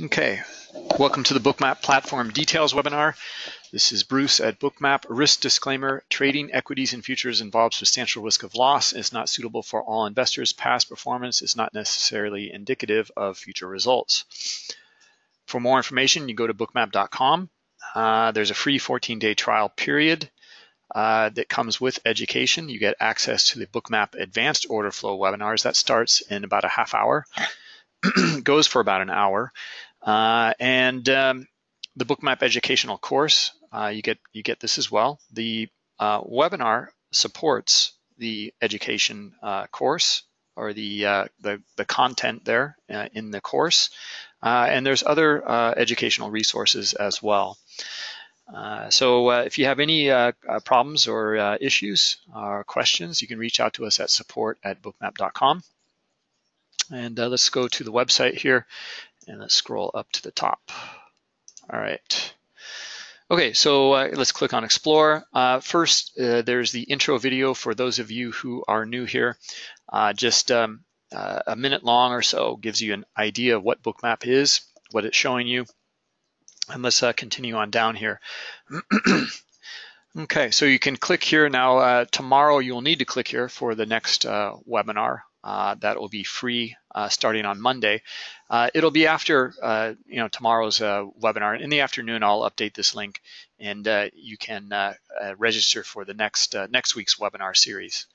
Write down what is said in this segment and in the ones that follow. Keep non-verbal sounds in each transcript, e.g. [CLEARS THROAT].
Okay, welcome to the Bookmap Platform Details webinar. This is Bruce at Bookmap. Risk disclaimer, trading equities and futures involves substantial risk of loss. It's not suitable for all investors. Past performance is not necessarily indicative of future results. For more information, you go to bookmap.com. Uh, there's a free 14-day trial period uh, that comes with education. You get access to the Bookmap Advanced Order Flow webinars. That starts in about a half hour, [CLEARS THROAT] goes for about an hour. Uh, and um, the Bookmap educational course, uh, you get you get this as well. The uh, webinar supports the education uh, course or the, uh, the, the content there uh, in the course, and there's other educational resources as well. so if you have any problems or issues or questions, you can reach out to us at support at bookmap.com. And let's go to the website here and let's scroll up to the top. All right. Okay, so uh, let's click on Explore. Uh, first, uh, there's the intro video for those of you who are new here. Uh, just um, uh, a minute long or so gives you an idea of what Bookmap is, what it's showing you. And let's uh, continue on down here. [CLEARS THROAT] okay, so you can click here now. tomorrow, you'll need to click here for the next webinar. That will be free starting on Monday. Uh, it'll be after uh, you know tomorrow's uh, webinar. In the afternoon, I'll update this link, and uh, you can uh, uh, register for the next next week's webinar series.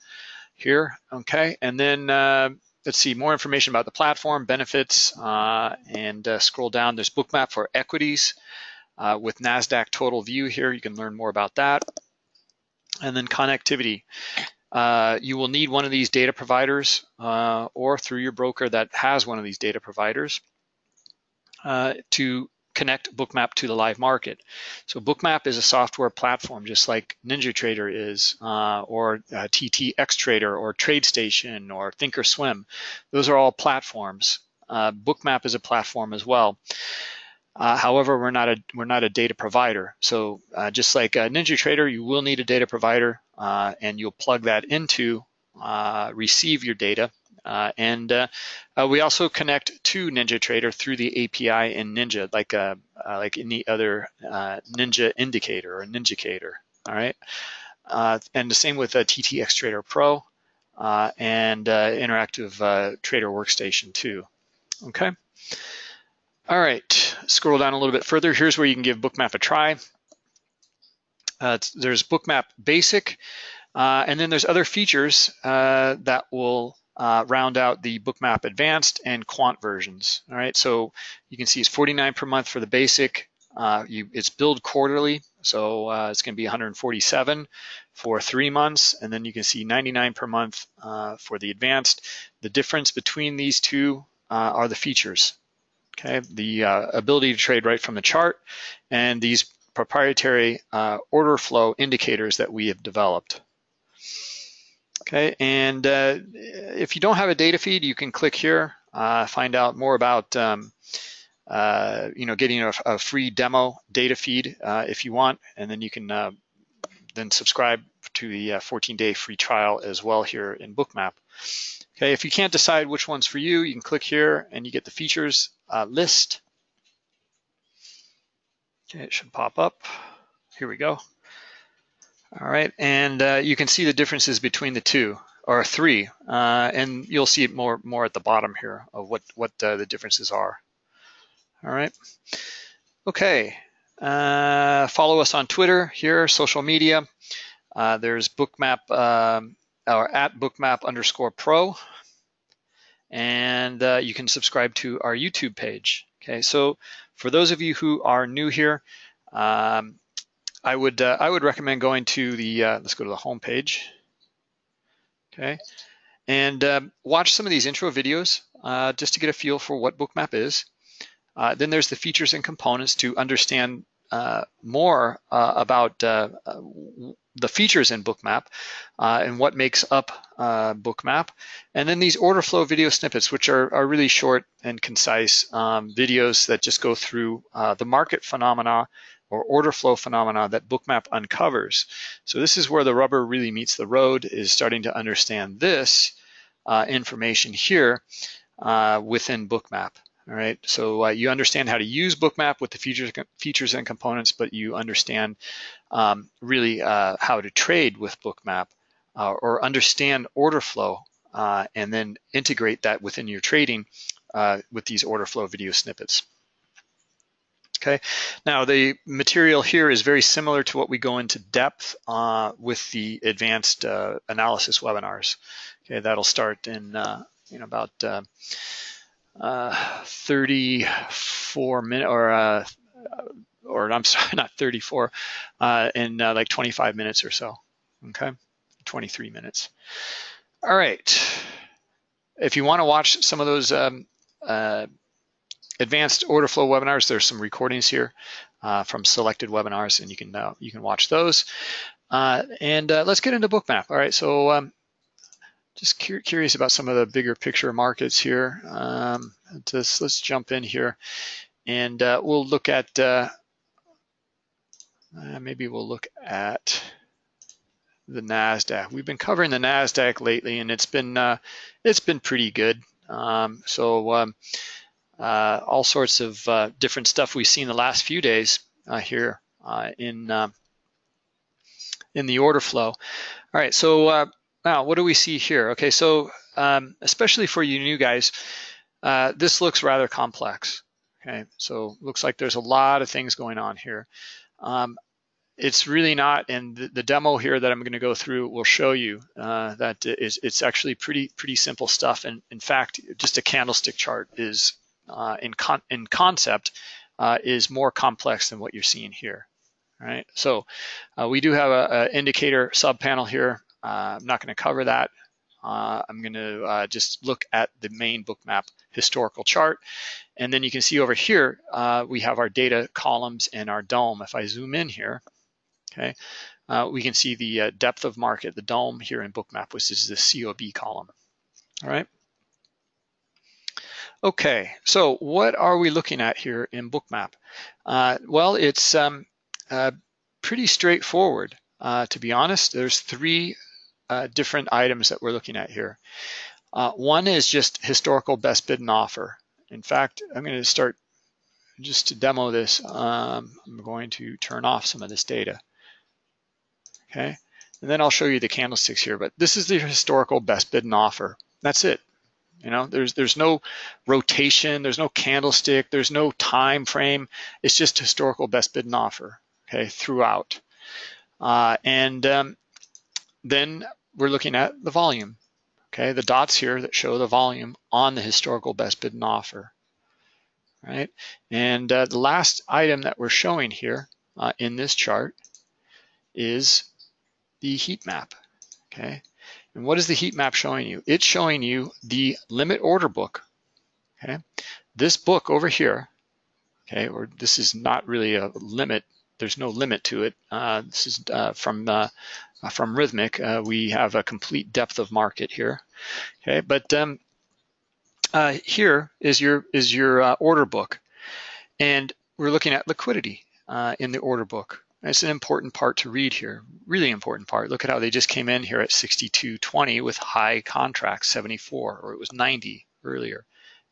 Here, okay, and then let's see more information about the platform, benefits, and scroll down. There's Bookmap for equities with Nasdaq Total View. Here, you can learn more about that, and then connectivity. Uh, you will need one of these data providers uh, or through your broker that has one of these data providers uh, to connect Bookmap to the live market. So Bookmap is a software platform just like NinjaTrader is uh, or uh, TT Xtrader or TradeStation or Thinkorswim. Those are all platforms. Bookmap is a platform as well. Uh, however, we're not a we're not a data provider. So uh, just like NinjaTrader, you will need a data provider, uh, and you'll plug that into uh, receive your data. Uh, and uh, we also connect to NinjaTrader through the API in Ninja, like like any other Ninja indicator or Ninjacator. All right, and the same with TTX Trader Pro and Interactive Trader Workstation too. Okay. All right, scroll down a little bit further. Here's where you can give Bookmap a try. Uh, there's Bookmap Basic, uh, and then there's other features uh, that will uh, round out the Bookmap Advanced and Quant versions. All right, so you can see it's 49 per month for the Basic. Uh, you, it's billed quarterly, so uh, it's going to be 147 for three months, and then you can see 99 per month for the Advanced. The difference between these two are the features okay? The uh, ability to trade right from the chart and these proprietary uh, order flow indicators that we have developed. Okay, and uh, if you don't have a data feed, you can click here, uh, find out more about um, uh, you know, getting a, a, free demo data feed uh, if you want, and then you can then subscribe to the 14-day free trial as well here in Bookmap. Okay, if you can't decide which one's for you, you can click here and you get the features uh, list. Okay, it should pop up. Here we go. All right, and uh, you can see the differences between the two, or three, uh, and you'll see it more more at the bottom here of what what uh, the differences are. All right. Okay. Uh, follow us on Twitter here, social media. Uh, there's Bookmap um, or at bookmap underscore pro. And uh, you can subscribe to our YouTube page. Okay, so for those of you who are new here, um, I would uh, I would recommend going to the uh, let's go to the home page. Okay, and um, watch some of these intro videos uh, just to get a feel for what Bookmap is. Uh, then there's the features and components to understand uh, more about the features in Bookmap uh, and what makes up uh, Bookmap. And then these order flow video snippets, which are, are really short and concise um, videos that just go through uh, the market phenomena or order flow phenomena that Bookmap uncovers. So this is where the rubber really meets the road, is starting to understand this uh, information here uh, within Bookmap. All right, so uh, you understand how to use Bookmap with the features, features and components, but you understand um, really uh, how to trade with Bookmap uh, or understand order flow uh, and then integrate that within your trading uh, with these order flow video snippets. Okay, now the material here is very similar to what we go into depth uh, with the advanced analysis webinars. Okay, that'll start in you know about uh, 34 minutes or uh, or I'm [LAUGHS] sorry, not 34, uh, in uh, like 25 minutes or so. Okay, 23 minutes. All right. If you want to watch some of those um, uh, advanced order flow webinars, there's some recordings here uh, from selected webinars, and you can uh, you can watch those. Uh, and uh, let's get into Bookmap. All right, so um, just cu curious about some of the bigger picture markets here. Um, just, let's jump in here and uh, we'll look at, uh, uh, maybe we'll look at the NASDAQ. We've been covering the NASDAQ lately and it's been, uh, it's been pretty good. Um, so um, uh, all sorts of uh, different stuff we've seen the last few days here in, in the order flow. All right, so now, what do we see here? Okay, so um, especially for you new guys, uh, this looks rather complex. Okay, so looks like there's a lot of things going on here. Um, it's really not, and the, the, demo here that I'm going to go through will show you uh, that it's, it's actually pretty pretty simple stuff. And in fact, just a candlestick chart is uh, in con in concept uh, is more complex than what you're seeing here. All right, so uh, we do have an indicator sub panel here I'm not going to cover that. Uh, I'm going to uh, just look at the main bookmap historical chart. And then you can see over here, uh, we have our data columns and our dome. If I zoom in here, okay, uh, we can see the uh, depth of market, the dome here in bookmap, which is the COB column. All right. Okay, so what are we looking at here in bookmap? well, it's um, pretty straightforward. to be honest, there's three uh, different items that we're looking at here. Uh, one is just historical best bid and offer. In fact, I'm going to start just to demo this. Um, I'm going to turn off some of this data. Okay, and then I'll show you the candlesticks here. But this is the historical best bid and offer. That's it. You know, there's there's no rotation, there's no candlestick, there's no time frame. It's just historical best bid and offer. Okay, throughout. Uh, and um, then we're looking at the volume. Okay, the dots here that show the volume on the historical best bid and offer. Right, and uh, the last item that we're showing here uh, in this chart is the heat map. Okay, and what is the heat map showing you? It's showing you the limit order book. Okay, this book over here. Okay, or this is not really a limit there's no limit to it. Uh, this is uh, from uh, from Rithmic, Uh, we have a complete depth of market here. Okay, but um, uh, here is your is your uh, order book, and we're looking at liquidity in the order book. It's an important part to read here, really important part. Look at how they just came in here at 62.20 with high contracts, 74, or it was 90 earlier.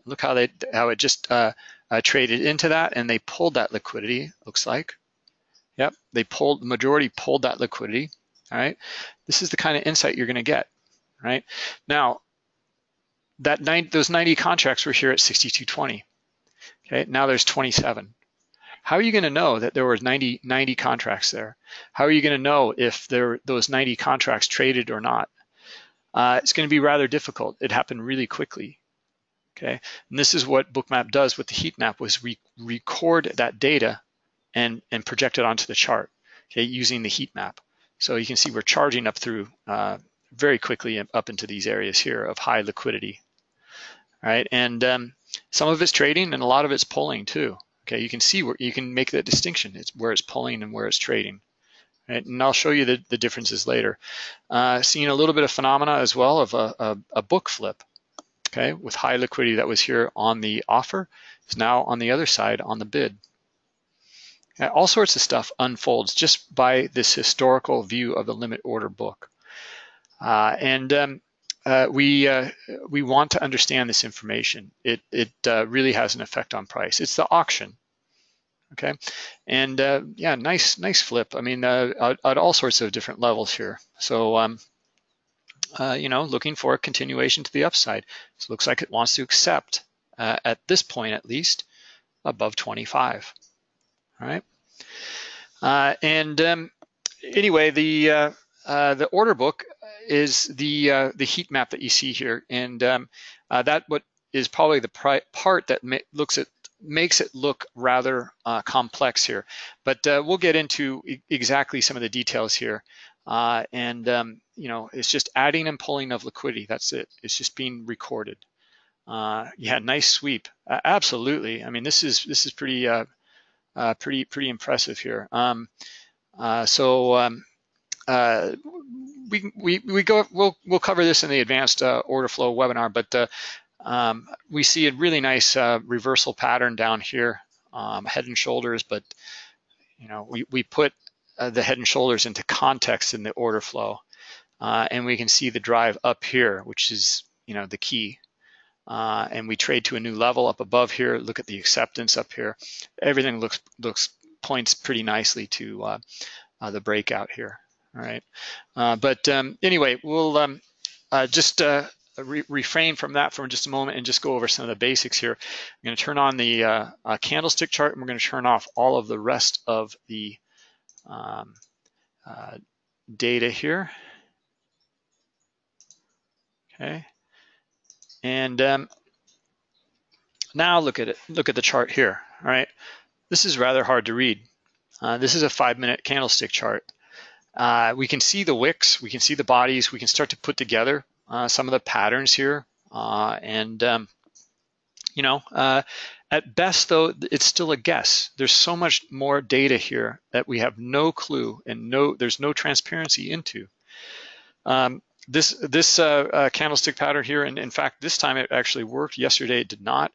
Look how they how it just traded into that, and they pulled that liquidity. Looks like Yep, they pulled, the majority pulled that liquidity, all right? This is the kind of insight you're gonna get, right? Now, that those 90 contracts were here at 62.20, okay? Now there's 27. How are you gonna know that there were 90, 90 contracts there? How are you gonna know if there those 90 contracts traded or not? Uh, it's gonna be rather difficult. It happened really quickly, okay? And this is what Bookmap does with the heat map was re record that data and, and project it onto the chart, okay, using the heat map. So you can see we're charging up through uh, very quickly up into these areas here of high liquidity, right? And um, some of it's trading and a lot of it's pulling too. Okay, you can see where you can make that distinction. It's where it's pulling and where it's trading. Right? And I'll show you the, the differences later. Uh, seeing a little bit of phenomena as well of a, a, a book flip, okay, with high liquidity that was here on the offer, is now on the other side on the bid. All sorts of stuff unfolds just by this historical view of the limit order book. Uh, and um, uh, we uh, we want to understand this information. It it uh, really has an effect on price. It's the auction, okay? And uh, yeah, nice nice flip. I mean, uh, at, at, all sorts of different levels here. So um, uh, you know, looking for a continuation to the upside. So it looks like it wants to accept at this point at least above 25. Right. and um, anyway, the the order book is the uh, the heat map that you see here, and um, uh, that what is probably the part that looks at makes it look rather uh, complex here. But uh, we'll get into e exactly some of the details here. Uh, and um, you know, it's just adding and pulling of liquidity. That's it. It's just being recorded. Uh, yeah, nice sweep. absolutely. I mean, this is this is pretty pretty pretty impressive here. Um, so um, uh, we, we, we go, we'll, we'll cover this in the advanced uh, order flow webinar, but uh, um, we see a really nice uh, reversal pattern down here, um, head and shoulders, but you know, we, we put uh, the head and shoulders into context in the order flow. Uh, and we can see the drive up here, which is, you know, the key. Uh, and we trade to a new level up above here. Look at the acceptance up here. Everything looks looks points pretty nicely to uh, uh, the breakout here. All right. Uh, but um, anyway, we'll um, uh, just uh, re refrain from that for just a moment and just go over some of the basics here. I'm going to turn on the candlestick chart and we're going to turn off all of the rest of the um, data here. Okay. And um, now look at it. Look at the chart here. All right. This is rather hard to read. this is a five-minute candlestick chart. Uh, we can see the wicks, we can see the bodies, we can start to put together uh, some of the patterns here. Uh, and, um, you know, uh, at best though, it's still a guess. There's so much more data here that we have no clue and no, there's no transparency into. Um, this this uh, uh, candlestick pattern here, and in fact, this time it actually worked. Yesterday it did not.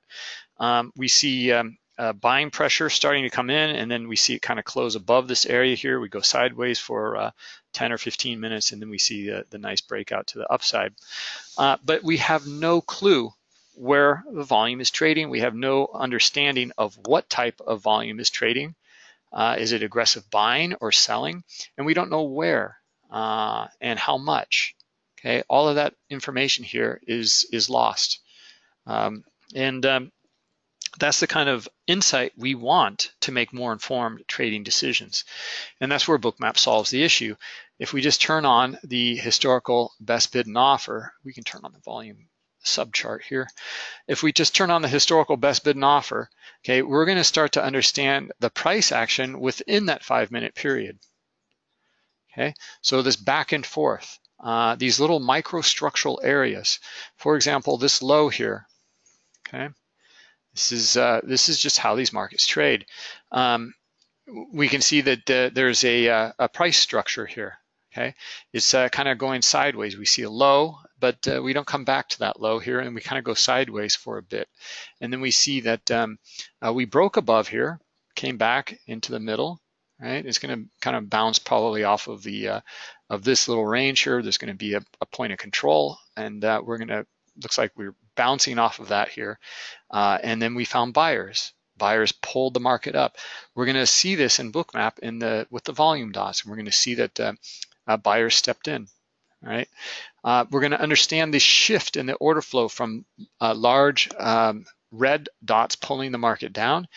Um, we see um, uh, buying pressure starting to come in and then we see it kind of close above this area here. We go sideways for uh, 10 or 15 minutes and then we see the, nice breakout to the upside. Uh, but we have no clue where the volume is trading. We have no understanding of what type of volume is trading. Uh, is it aggressive buying or selling? And we don't know where and how much. Okay, all of that information here is, is lost. Um, and um, that's the kind of insight we want to make more informed trading decisions. And that's where Bookmap solves the issue. If we just turn on the historical best bid and offer, we can turn on the volume subchart here. If we just turn on the historical best bid and offer, okay, we're gonna start to understand the price action within that five minute period. Okay, so this back and forth, uh, these little microstructural areas. For example, this low here, okay, this is uh, this is just how these markets trade. Um, we can see that uh, there's a, uh, a, price structure here. Okay, it's uh, kind of going sideways. We see a low, but uh, we don't come back to that low here, and we kind of go sideways for a bit, and then we see that um, uh, we broke above here, came back into the middle. Right, it's going to kind of bounce probably off of the of this little range here. There's going to be a, a point of control, and we're going to looks like we're bouncing off of that here. Uh, and then we found buyers. Buyers pulled the market up. We're going to see this in Bookmap in the with the volume dots. And we're going to see that uh, uh, buyers stepped in. Right. Uh, we're going to understand the shift in the order flow from uh, large um, red dots pulling the market down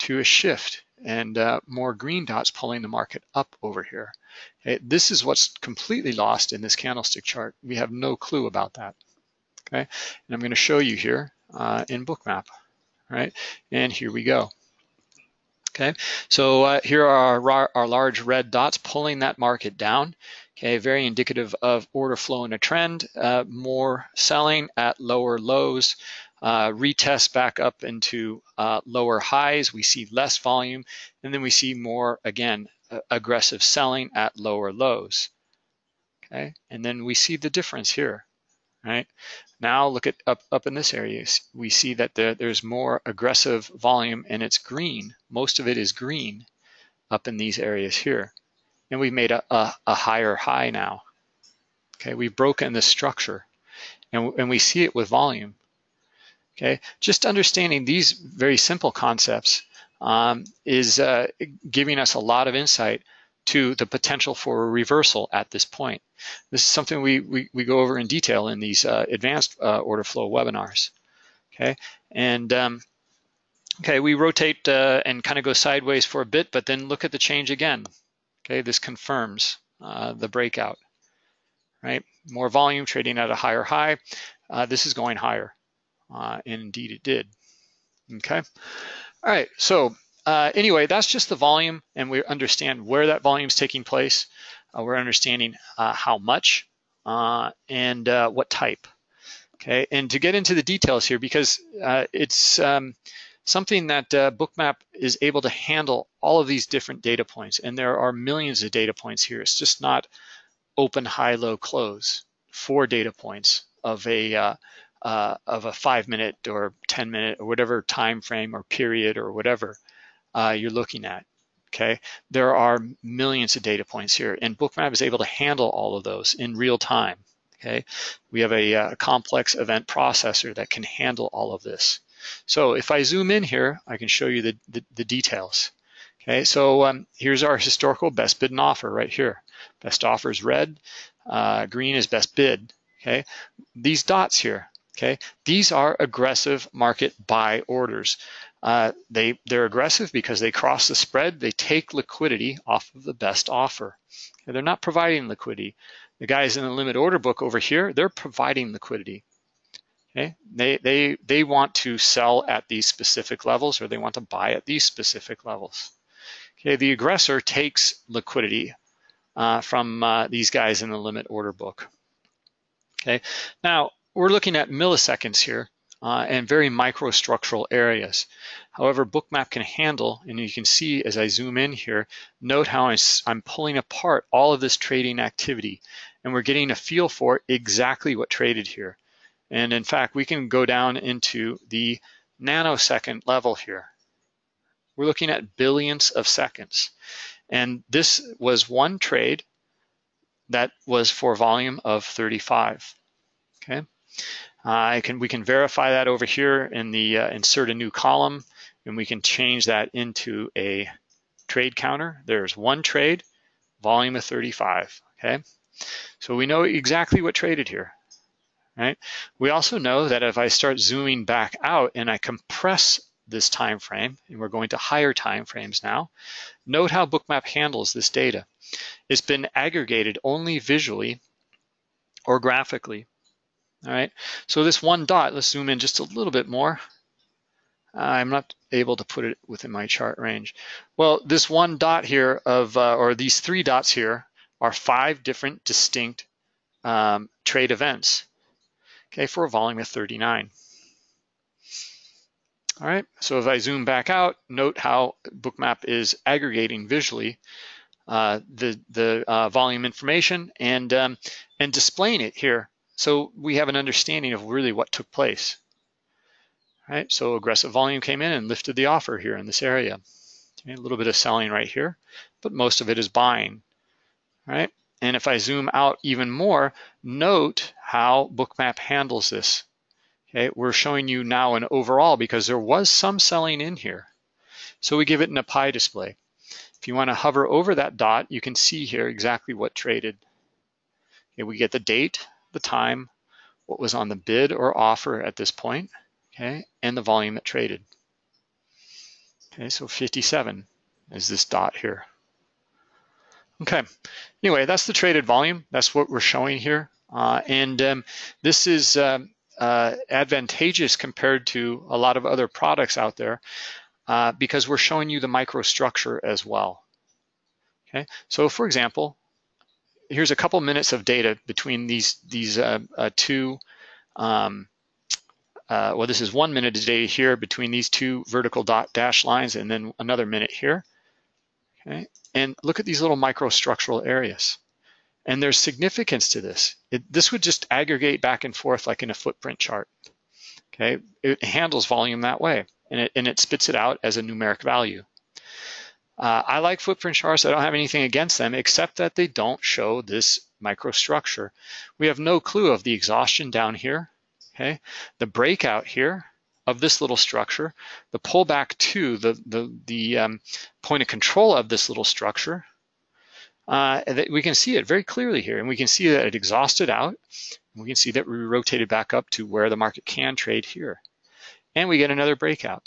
to a shift and uh, more green dots pulling the market up over here. Okay, this is what's completely lost in this candlestick chart. We have no clue about that okay? And I'm gonna show you here uh, in Bookmap, right? And here we go. Okay, so uh, here are our, our large red dots pulling that market down. Okay, very indicative of order flow in a trend, uh, more selling at lower lows, uh, retest back up into uh, lower highs, we see less volume, and then we see more, again, aggressive selling at lower lows. Okay, and then we see the difference here, right? Now look at up, up in this area, we see that the, there's more aggressive volume and it's green. Most of it is green up in these areas here. And we've made a, a, a higher high now. Okay, we've broken the structure. and, and we see it with volume. Okay, just understanding these very simple concepts um, is uh, giving us a lot of insight to the potential for a reversal at this point. This is something we, we, we go over in detail in these uh, advanced uh, order flow webinars. Okay, and um, okay, we rotate uh, and kind of go sideways for a bit, but then look at the change again. Okay, this confirms uh, the breakout, right? More volume trading at a higher high. Uh, this is going higher, uh, and indeed it did. Okay, all right, so uh, anyway, that's just the volume and we understand where that volume is taking place. Uh, we're understanding uh, how much uh, and uh, what type. Okay, and to get into the details here, because uh, it's um, something that Bookmap is able to handle all of these different data points, and there are millions of data points here. It's just not open, high, low, close, four data points of a of a five minute or 10 minute or whatever time frame or period or whatever uh, you're looking at. Okay, there are millions of data points here, and Bookmap is able to handle all of those in real time. Okay, we have a, a uh, complex event processor that can handle all of this. So if I zoom in here, I can show you the, the, the details. Okay, so um, here's our historical best bid and offer right here. Best offer is red, uh, green is best bid. Okay, these dots here, okay, these are aggressive market buy orders. Uh, they, they're aggressive because they cross the spread, they take liquidity off of the best offer. Okay, they're not providing liquidity. The guys in the limit order book over here, they're providing liquidity. Okay, they, they, they want to sell at these specific levels or they want to buy at these specific levels. Okay, the aggressor takes liquidity uh, from uh, these guys in the limit order book. Okay, now we're looking at milliseconds here uh, and very microstructural areas. However, Bookmap can handle, and you can see as I zoom in here, note how I'm pulling apart all of this trading activity, and we're getting a feel for exactly what traded here. And in fact, we can go down into the nanosecond level here. We're looking at billions of seconds. And this was one trade that was for volume of 35, okay? I can we can verify that over here in the uh, insert a new column, and we can change that into a trade counter. There's one trade, volume of 35. Okay, so we know exactly what traded here. Right. We also know that if I start zooming back out and I compress this time frame, and we're going to higher time frames now, note how Bookmap handles this data. It's been aggregated only visually or graphically all right, so this one dot, let's zoom in just a little bit more. I'm not able to put it within my chart range. Well, this one dot here of, uh, or these three dots here are five different distinct um, trade events, okay, for a volume of 39. All right, so if I zoom back out, note how Bookmap is aggregating visually uh, the, the uh, volume information and, um, and displaying it here so we have an understanding of really what took place. Right, so aggressive volume came in and lifted the offer here in this area. Okay, a little bit of selling right here, but most of it is buying. Right, and if I zoom out even more, note how Bookmap handles this. Okay, we're showing you now an overall because there was some selling in here. So we give it an a pie display. If you want to hover over that dot, you can see here exactly what traded. Okay, we get the date, the time, what was on the bid or offer at this point, okay, and the volume it traded. Okay, so 57 is this dot here. Okay, anyway, that's the traded volume. That's what we're showing here. Uh, and um, this is um, uh, advantageous compared to a lot of other products out there uh, because we're showing you the microstructure as well. Okay, so for example, here's a couple minutes of data between these these uh, uh, two. Um, uh, well, this is one minute of data here between these two vertical dot dash lines, and then another minute here. Okay, and look at these little microstructural areas. And there's significance to this. It, this would just aggregate back and forth like in a footprint chart. Okay, it handles volume that way, and it and it spits it out as a numeric value. Uh, I like footprint charts. I don't have anything against them except that they don't show this microstructure. We have no clue of the exhaustion down here, okay? The breakout here of this little structure, the pullback to the, the, the um, point of control of this little structure, uh, we can see it very clearly here. And we can see that it exhausted out. we can see that we rotated back up to where the market can trade here. And we get another breakout.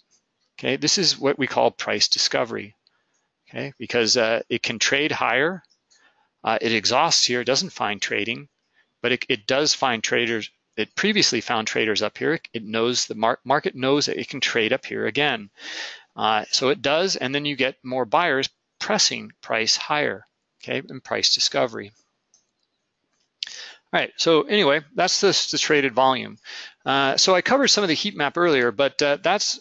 Okay, this is what we call price discovery. Okay, because uh, it can trade higher. Uh, it exhausts here, it doesn't find trading, but it, it, does find traders. It previously found traders up here. It knows the mar market knows that it can trade up here again. Uh, so it does, and then you get more buyers pressing price higher okay, and price discovery. All right, so anyway, that's the, the traded volume. Uh, so I covered some of the heat map earlier, but uh, that's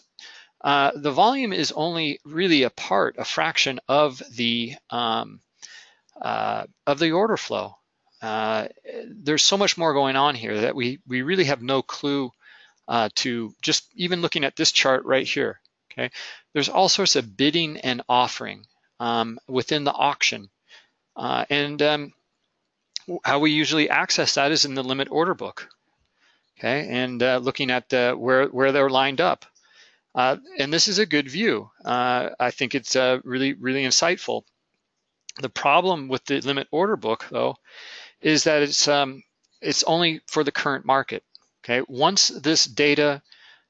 uh, the volume is only really a part, a fraction of the um, uh, of the order flow. Uh, there's so much more going on here that we we really have no clue uh, to just even looking at this chart right here. Okay, there's all sorts of bidding and offering um, within the auction. Uh, and um, how we usually access that is in the limit order book, okay? And uh, looking at where, where they're lined up. Uh, and this is a good view. Uh, I think it's uh, really, really insightful. The problem with the limit order book, though, is that it's um, it's only for the current market. Okay, once this data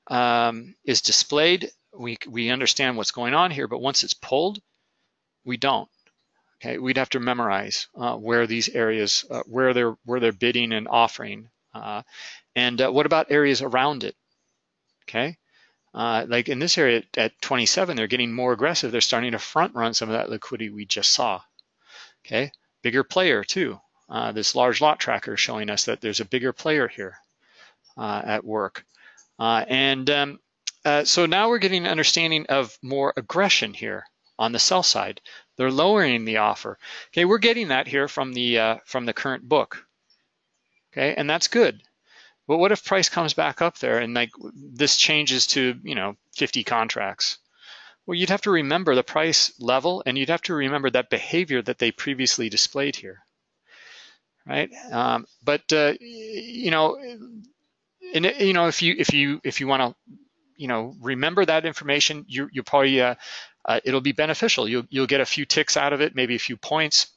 um, is displayed, we we understand what's going on here. But once it's pulled, we don't. Okay, we'd have to memorize uh, where these areas, uh, where they're where they're bidding and offering, uh, and what about areas around it? Okay, uh, like in this area at 27, they're getting more aggressive. They're starting to front run some of that liquidity we just saw. Okay, bigger player too. Uh, this large lot tracker showing us that there's a bigger player here at work, and um, so now we're getting an understanding of more aggression here on the sell side. They're lowering the offer. Okay, we're getting that here from the uh, from the current book. Okay, and that's good. But what if price comes back up there and like this changes to you know 50 contracts? Well, you'd have to remember the price level, and you'd have to remember that behavior that they previously displayed here, right? Um, but uh, you know, and you know if you if you if you want to you know remember that information, you you probably uh, uh, it'll be beneficial. You'll, you'll get a few ticks out of it, maybe a few points,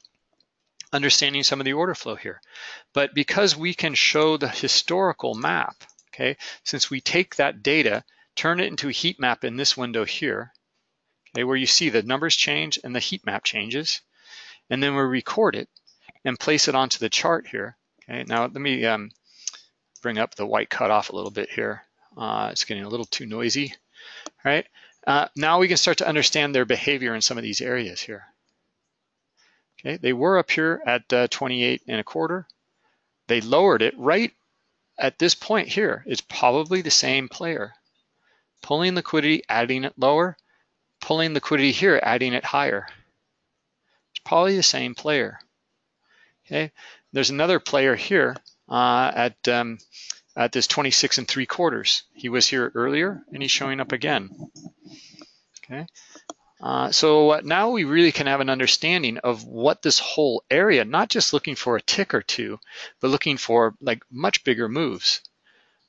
understanding some of the order flow here. But because we can show the historical map, okay, since we take that data, turn it into a heat map in this window here, okay, where you see the numbers change and the heat map changes, and then we record it and place it onto the chart here. Okay, now let me um, bring up the white cutoff a little bit here. Uh, it's getting a little too noisy, right? Uh, now we can start to understand their behavior in some of these areas here. Okay, they were up here at uh, 28 and a quarter. They lowered it right at this point here. It's probably the same player. Pulling liquidity, adding it lower, pulling liquidity here, adding it higher. It's probably the same player. Okay, there's another player here uh, at um, at this 26 and three quarters. He was here earlier and he's showing up again. Okay. Uh, so now we really can have an understanding of what this whole area, not just looking for a tick or two, but looking for like much bigger moves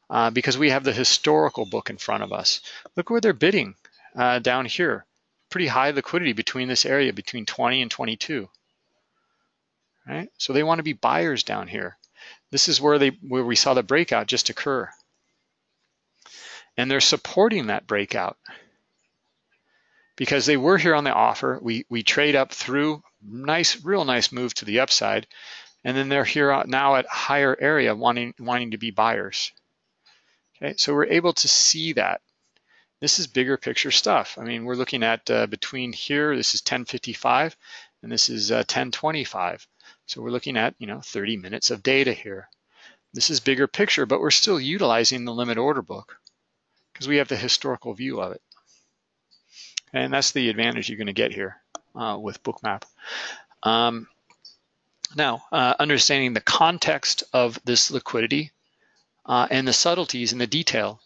uh, because we have the historical book in front of us. Look where they're bidding uh, down here. Pretty high liquidity between this area, between 20 and 22. Right? So they want to be buyers down here. This is where they where we saw the breakout just occur. And they're supporting that breakout because they were here on the offer. We we trade up through nice, real nice move to the upside, and then they're here now at higher area wanting wanting to be buyers. Okay, so we're able to see that. This is bigger picture stuff. I mean, we're looking at uh, between here, this is 1055, and this is uh, 1025. So we're looking at, you know, 30 minutes of data here. This is bigger picture, but we're still utilizing the limit order book because we have the historical view of it. And that's the advantage you're going to get here uh, with Bookmap. Um, now, uh, understanding the context of this liquidity uh, and the subtleties and the detail,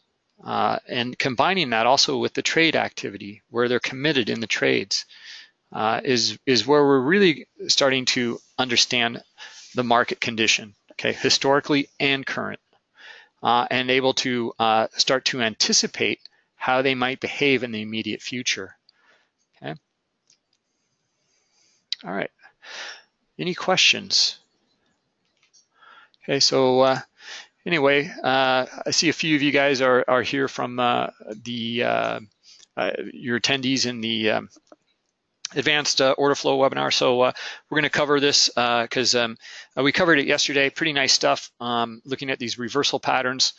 uh, and combining that also with the trade activity where they're committed in the trades. uh, is, is where we're really starting to understand the market condition, okay, historically and current, uh, and able to start to anticipate how they might behave in the immediate future, okay? All right, any questions? Okay, so uh, anyway, uh, I see a few of you guys are, are here from uh, the uh, uh, your attendees in the um, advanced uh, order flow webinar. So we're going to cover this because um, we covered it yesterday. Pretty nice stuff um, looking at these reversal patterns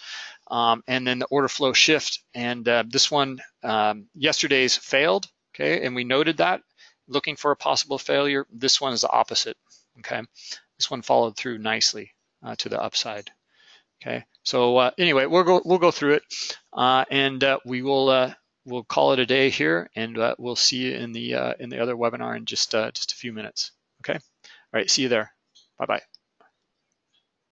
um, and then the order flow shift. And this one, um, yesterday's failed, okay, and we noted that looking for a possible failure. This one is the opposite, okay. This one followed through nicely uh, to the upside. Okay, so anyway, we'll go we'll go through it, and we will we'll call it a day here, and uh, we'll see you in the uh, in the other webinar in just uh, just a few minutes. Okay. All right. See you there. Bye bye.